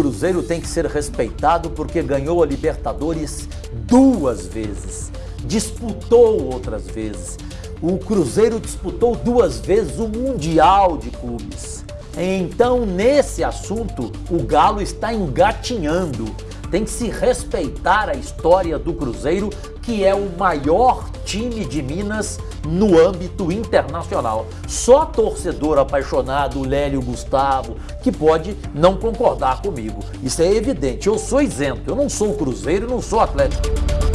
Cruzeiro tem que ser respeitado porque ganhou a Libertadores duas vezes, disputou outras vezes. O Cruzeiro disputou duas vezes o Mundial de Clubes. Então, nesse assunto, o Galo está engatinhando. Tem que se respeitar a história do Cruzeiro, que é o maior time de Minas no âmbito internacional. Só torcedor apaixonado, Lélio Gustavo, que pode não concordar comigo. Isso é evidente. Eu sou isento, eu não sou Cruzeiro, não sou Atlético.